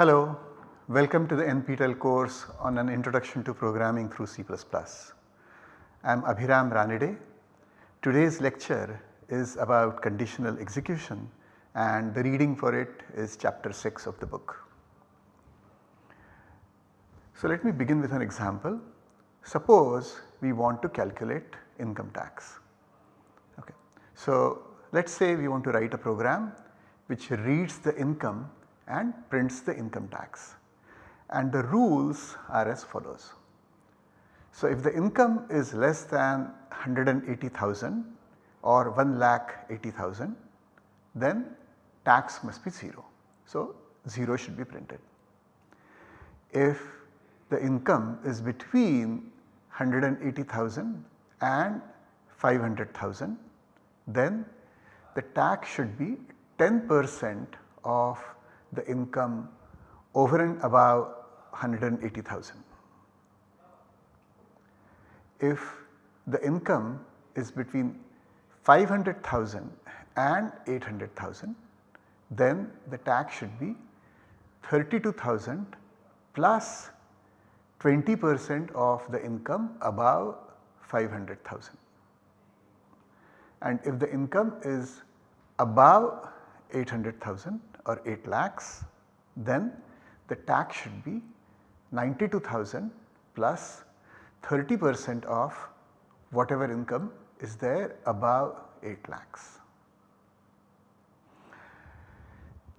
Hello, welcome to the NPTEL course on an introduction to programming through C++. I am Abhiram Ranade. Today's lecture is about conditional execution and the reading for it is chapter 6 of the book. So let me begin with an example. Suppose we want to calculate income tax. Okay. So let us say we want to write a program which reads the income and prints the income tax and the rules are as follows. So if the income is less than 180,000 or 1 lakh 80,000 then tax must be 0. So 0 should be printed. If the income is between 180,000 and 500,000 then the tax should be 10 percent of the income over and above 180,000. If the income is between 500,000 and 800,000 then the tax should be 32,000 plus 20 percent of the income above 500,000 and if the income is above 800,000 or 8 lakhs then the tax should be 92,000 plus 30 percent of whatever income is there above 8 lakhs.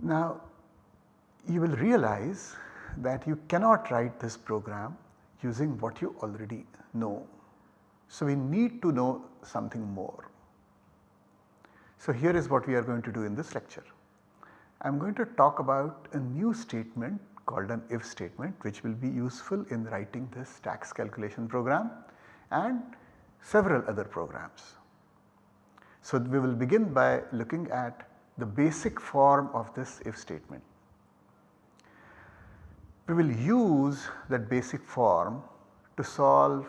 Now you will realize that you cannot write this program using what you already know. So we need to know something more. So here is what we are going to do in this lecture. I am going to talk about a new statement called an if statement which will be useful in writing this tax calculation program and several other programs. So we will begin by looking at the basic form of this if statement. We will use that basic form to solve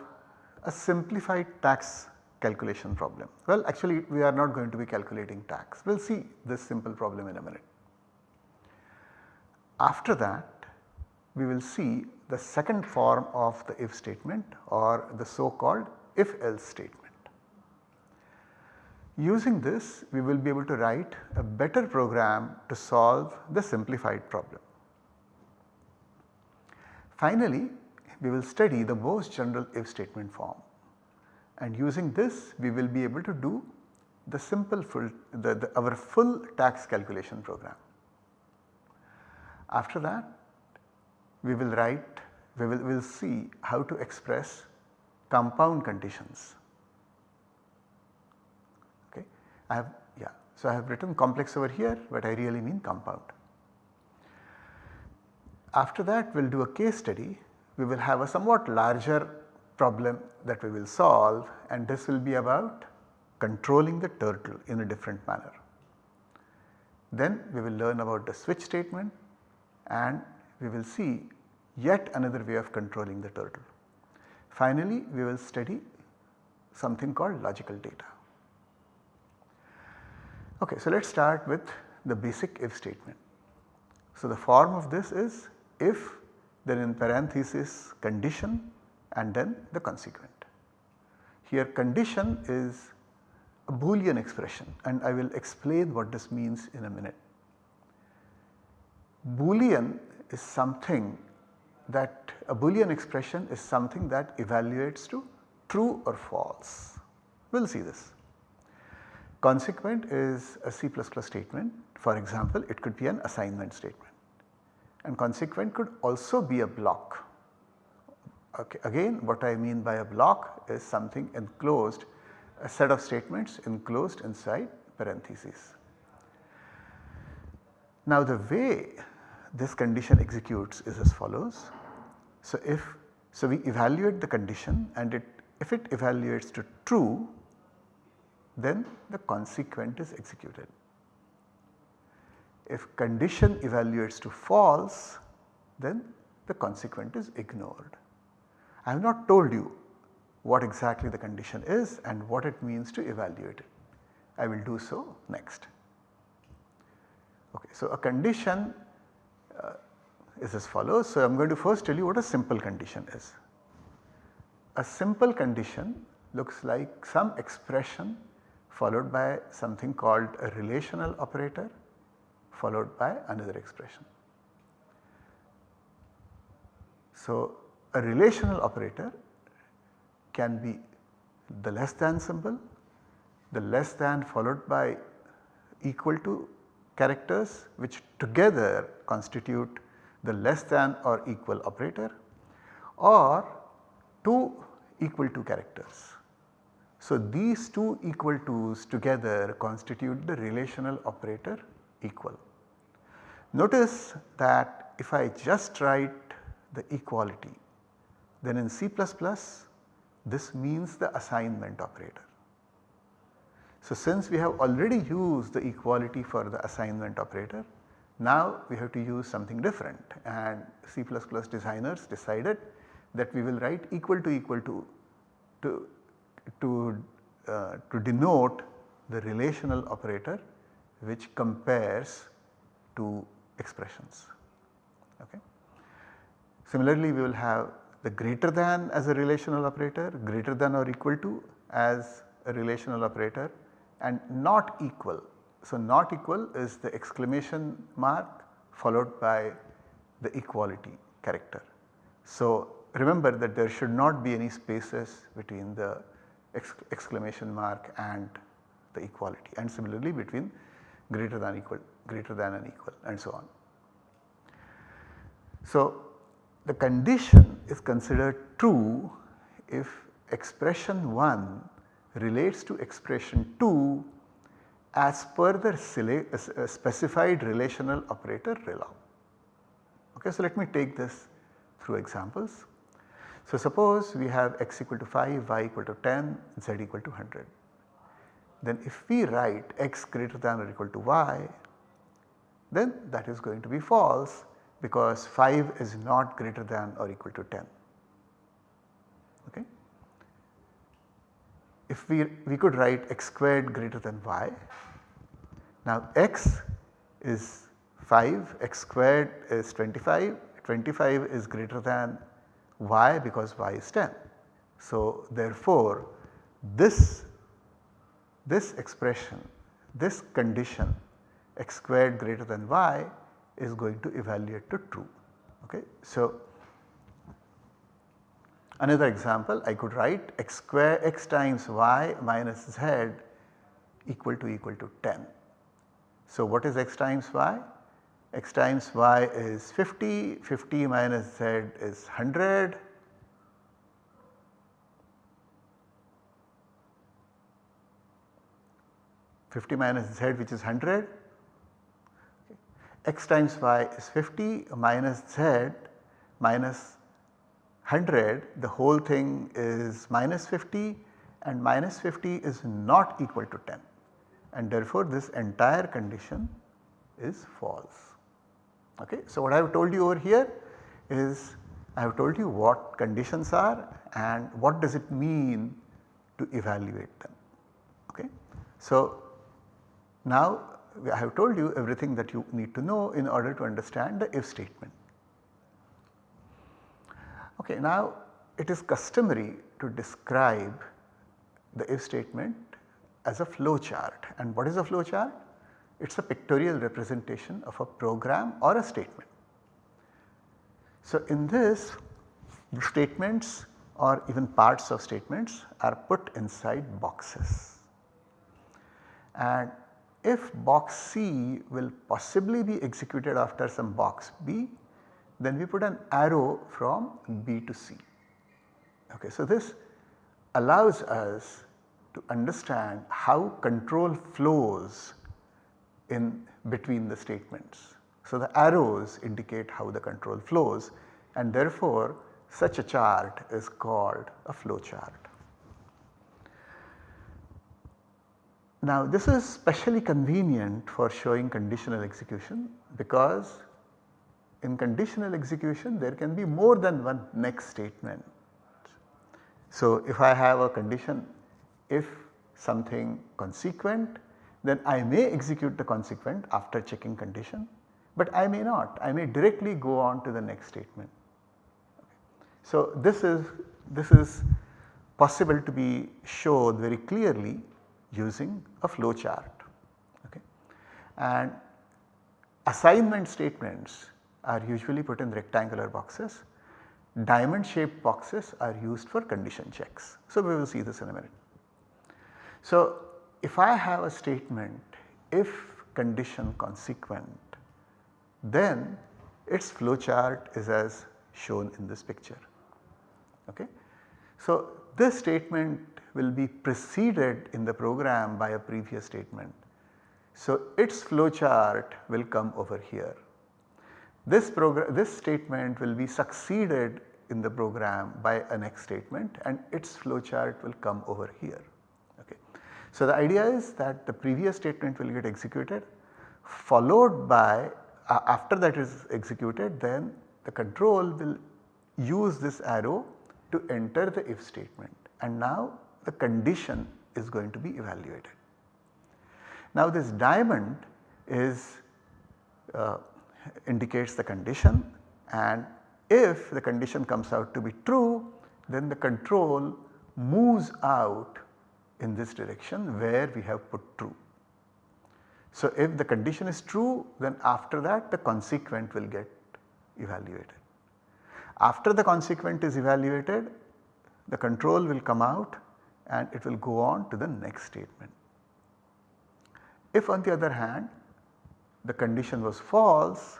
a simplified tax calculation problem. Well actually we are not going to be calculating tax, we will see this simple problem in a minute. After that we will see the second form of the if statement or the so called if else statement. Using this we will be able to write a better program to solve the simplified problem. Finally, we will study the most general if statement form and using this we will be able to do the simple full the, the, our full tax calculation program. After that we will write we will we'll see how to express compound conditions. Okay. I have yeah so I have written complex over here but I really mean compound. After that we will do a case study we will have a somewhat larger problem that we will solve and this will be about controlling the turtle in a different manner. Then we will learn about the switch statement and we will see yet another way of controlling the turtle. Finally, we will study something called logical data. Okay, so let us start with the basic if statement. So, the form of this is if then in parenthesis condition and then the consequent. Here condition is a boolean expression and I will explain what this means in a minute. Boolean is something that a boolean expression is something that evaluates to true or false. We will see this. Consequent is a C++ statement for example it could be an assignment statement and consequent could also be a block. Okay. Again what I mean by a block is something enclosed a set of statements enclosed inside parentheses. Now the way this condition executes is as follows. So, if so we evaluate the condition and it if it evaluates to true then the consequent is executed. If condition evaluates to false then the consequent is ignored. I have not told you what exactly the condition is and what it means to evaluate it. I will do so next. Okay, so a condition uh, is as follows. So, I am going to first tell you what a simple condition is. A simple condition looks like some expression followed by something called a relational operator followed by another expression. So, a relational operator can be the less than symbol, the less than followed by equal to characters which together constitute the less than or equal operator or two equal to characters. So, these two equal to's together constitute the relational operator equal. Notice that if I just write the equality then in C++ this means the assignment operator. So, since we have already used the equality for the assignment operator, now we have to use something different and C++ designers decided that we will write equal to equal to to, to, uh, to denote the relational operator which compares two expressions. Okay. Similarly, we will have the greater than as a relational operator, greater than or equal to as a relational operator and not equal. So, not equal is the exclamation mark followed by the equality character. So, remember that there should not be any spaces between the exclamation mark and the equality and similarly between greater than equal, greater than and equal and so on. So, the condition is considered true if expression 1 relates to expression 2 as per the uh, specified relational operator RELA. Okay, so let me take this through examples. So suppose we have x equal to 5, y equal to 10, z equal to 100. Then if we write x greater than or equal to y, then that is going to be false because 5 is not greater than or equal to 10. Okay. If we, we could write x squared greater than y, now x is 5, x squared is 25, 25 is greater than y because y is 10. So therefore this, this expression, this condition x squared greater than y is going to evaluate to true. Okay. So, another example I could write x square x times y minus z equal to equal to 10. So, what is x times y? x times y is 50, 50 minus z is 100. Fifty minus z which is 100 x times y is 50 minus z minus 100 the whole thing is minus 50 and minus 50 is not equal to 10 and therefore this entire condition is false. Okay. So, what I have told you over here is I have told you what conditions are and what does it mean to evaluate them. Okay. So, now I have told you everything that you need to know in order to understand the if statement. Okay, now it is customary to describe the if statement as a flow chart and what is a flow chart? It is a pictorial representation of a program or a statement. So, in this statements or even parts of statements are put inside boxes and if box C will possibly be executed after some box B, then we put an arrow from B to C. Okay, so this allows us to understand how control flows in between the statements. So the arrows indicate how the control flows and therefore such a chart is called a flow chart. Now this is specially convenient for showing conditional execution because in conditional execution there can be more than one next statement. So if I have a condition if something consequent then I may execute the consequent after checking condition but I may not, I may directly go on to the next statement. So this is, this is possible to be showed very clearly using a flow chart. Okay. And assignment statements are usually put in rectangular boxes, diamond shaped boxes are used for condition checks. So we will see this in a minute. So if I have a statement if condition consequent then its flowchart is as shown in this picture. Okay. So this statement will be preceded in the program by a previous statement. So its flowchart will come over here. This program this statement will be succeeded in the program by a next statement and its flowchart will come over here. Okay. So the idea is that the previous statement will get executed followed by uh, after that is executed then the control will use this arrow to enter the if statement and now the condition is going to be evaluated. Now this diamond is uh, indicates the condition and if the condition comes out to be true then the control moves out in this direction where we have put true. So if the condition is true then after that the consequent will get evaluated. After the consequent is evaluated the control will come out and it will go on to the next statement. If on the other hand the condition was false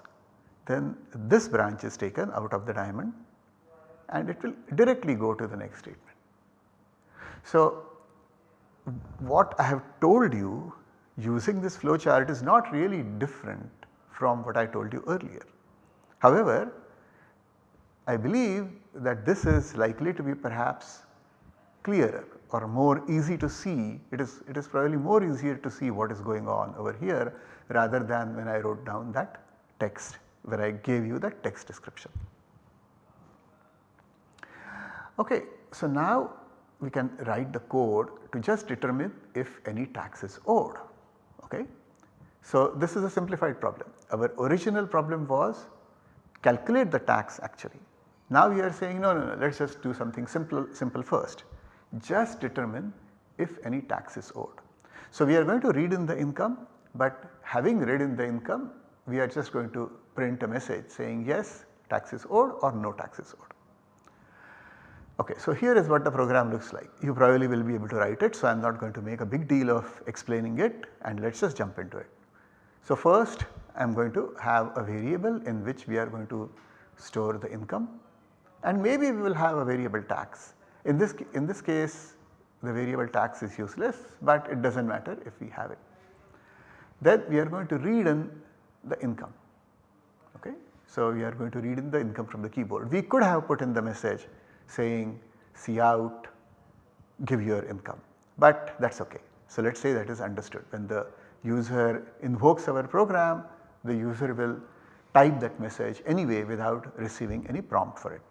then this branch is taken out of the diamond and it will directly go to the next statement. So what I have told you using this flow chart is not really different from what I told you earlier. However, I believe that this is likely to be perhaps clearer or more easy to see. It is, it is probably more easier to see what is going on over here rather than when I wrote down that text where I gave you the text description. Okay, so now we can write the code to just determine if any tax is owed. Okay. So this is a simplified problem. Our original problem was calculate the tax actually. Now we are saying no, no, no let us just do something simple, simple first. Just determine if any tax is owed. So we are going to read in the income but having read in the income we are just going to print a message saying yes tax is owed or no tax is owed. Okay, so here is what the program looks like. You probably will be able to write it. So, I am not going to make a big deal of explaining it and let us just jump into it. So, first I am going to have a variable in which we are going to store the income and maybe we will have a variable tax. In this, in this case the variable tax is useless, but it does not matter if we have it. Then we are going to read in the income. Okay. So, we are going to read in the income from the keyboard. We could have put in the message saying cout give your income, but that is okay. So, let us say that is understood when the user invokes our program the user will type that message anyway without receiving any prompt for it.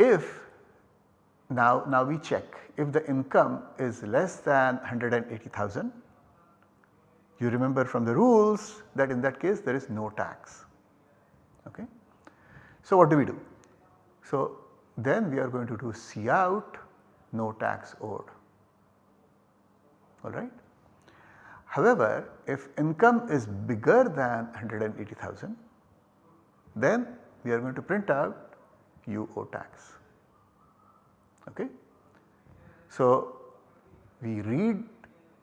If now, now we check if the income is less than 180,000 you remember from the rules that in that case there is no tax. Okay. So what do we do? So then we are going to do cout no tax owed alright. However, if income is bigger than 180,000 then we are going to print out you owe tax. Okay. So we read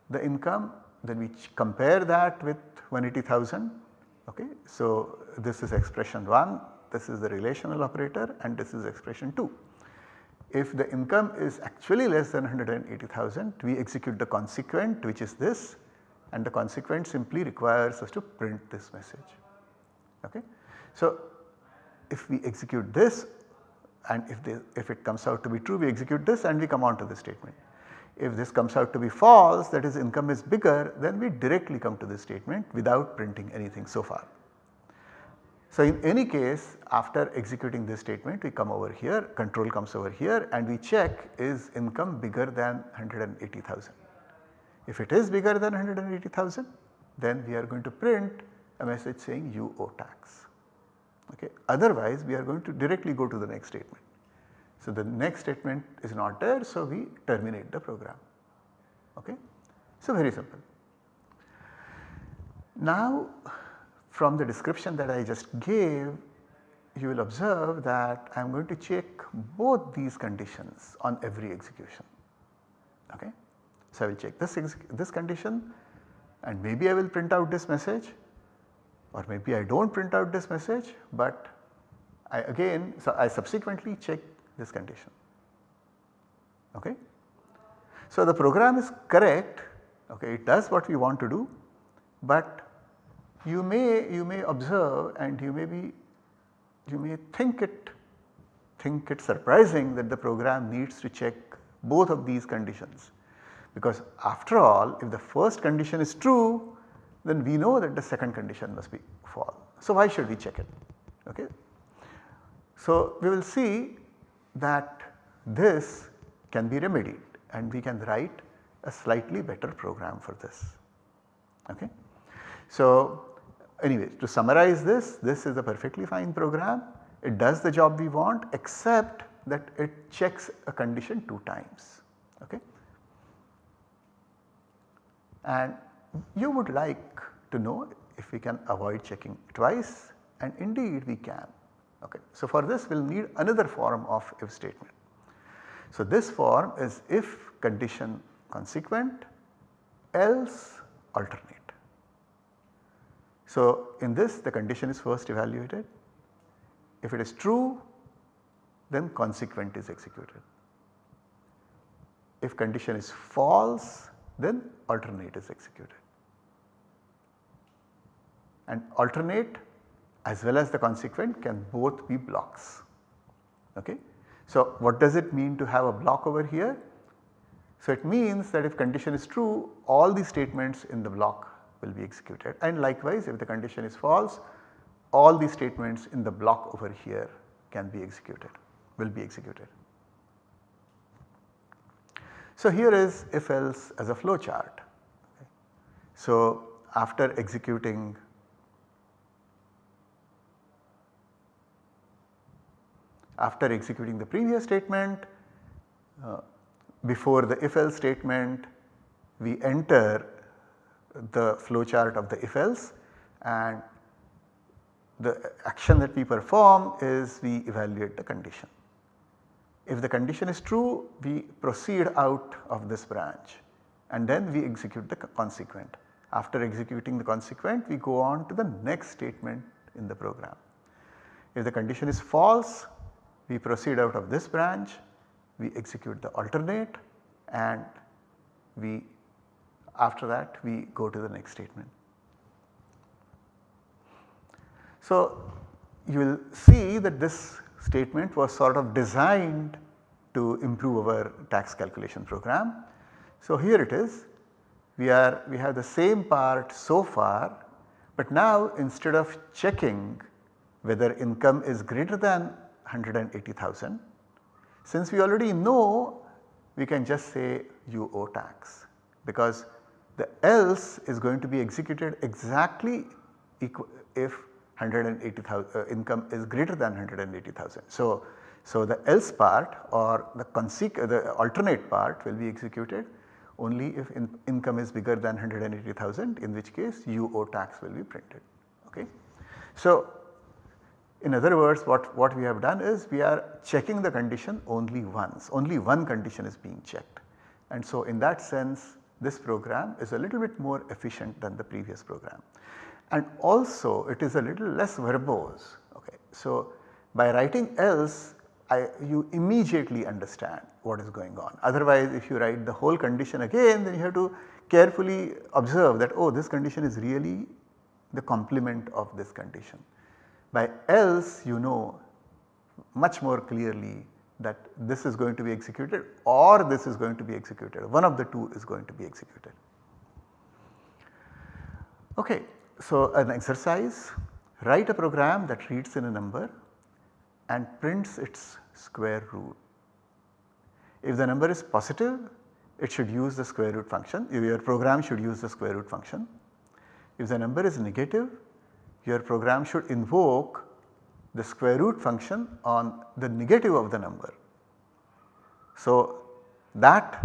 the income then we compare that with 180,000 okay. So this is expression 1, this is the relational operator and this is expression 2. If the income is actually less than 180,000 we execute the consequent which is this and the consequent simply requires us to print this message. Okay. So if we execute this and if, if it comes out to be true we execute this and we come on to the statement. If this comes out to be false that is income is bigger then we directly come to this statement without printing anything so far. So in any case after executing this statement we come over here control comes over here and we check is income bigger than 180,000. If it is bigger than 180,000 then we are going to print a message saying you owe tax. Okay. Otherwise we are going to directly go to the next statement. So the next statement is not there so we terminate the program. Okay. So very simple. Now from the description that I just gave you will observe that I am going to check both these conditions on every execution. Okay. So I will check this, this condition and maybe I will print out this message or maybe I do not print out this message but I again so I subsequently check this condition. Okay. So the program is correct okay it does what we want to do but you may you may observe and you may be you may think it think it surprising that the program needs to check both of these conditions because after all if the first condition is true then we know that the second condition must be false. So why should we check it okay. So we will see that this can be remedied and we can write a slightly better program for this okay. So anyway to summarize this, this is a perfectly fine program. It does the job we want except that it checks a condition 2 times okay. And you would like to know if we can avoid checking twice and indeed we can. Okay. So for this we will need another form of if statement. So this form is if condition consequent else alternate. So in this the condition is first evaluated. If it is true then consequent is executed. If condition is false then alternate is executed. And alternate as well as the consequent can both be blocks. Okay. So what does it mean to have a block over here? So it means that if condition is true all the statements in the block will be executed and likewise if the condition is false all the statements in the block over here can be executed will be executed. So here is if else as a flow chart. So after executing after executing the previous statement uh, before the if else statement we enter the flowchart of the if else and the action that we perform is we evaluate the condition. If the condition is true we proceed out of this branch and then we execute the consequent. After executing the consequent we go on to the next statement in the program. If the condition is false we proceed out of this branch, we execute the alternate and we after that we go to the next statement. So you will see that this statement was sort of designed to improve our tax calculation program. So here it is we are we have the same part so far but now instead of checking whether income is greater than 180,000. Since we already know we can just say you owe tax because the else is going to be executed exactly if 180,000 uh, income is greater than 180,000. So, so the else part or the, the alternate part will be executed only if in income is bigger than 180,000 in which case you owe tax will be printed. Okay. So, in other words what, what we have done is we are checking the condition only once, only one condition is being checked. And so in that sense this program is a little bit more efficient than the previous program. And also it is a little less verbose. Okay. So by writing else I, you immediately understand what is going on. Otherwise if you write the whole condition again then you have to carefully observe that oh this condition is really the complement of this condition. By else you know much more clearly that this is going to be executed or this is going to be executed one of the two is going to be executed. Okay, so an exercise write a program that reads in a number and prints its square root. If the number is positive it should use the square root function your program should use the square root function. if the number is negative your program should invoke the square root function on the negative of the number. So that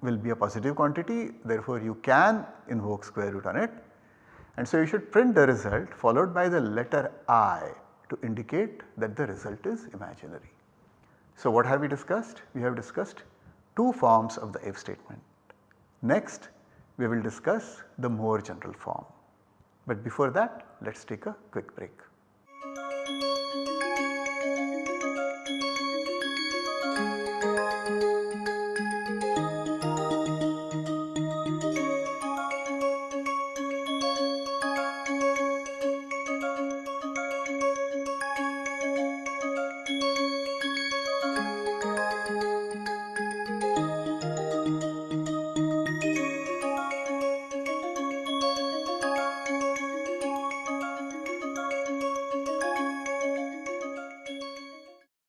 will be a positive quantity therefore you can invoke square root on it and so you should print the result followed by the letter i to indicate that the result is imaginary. So what have we discussed? We have discussed two forms of the if statement. Next we will discuss the more general form. But before that let us take a quick break.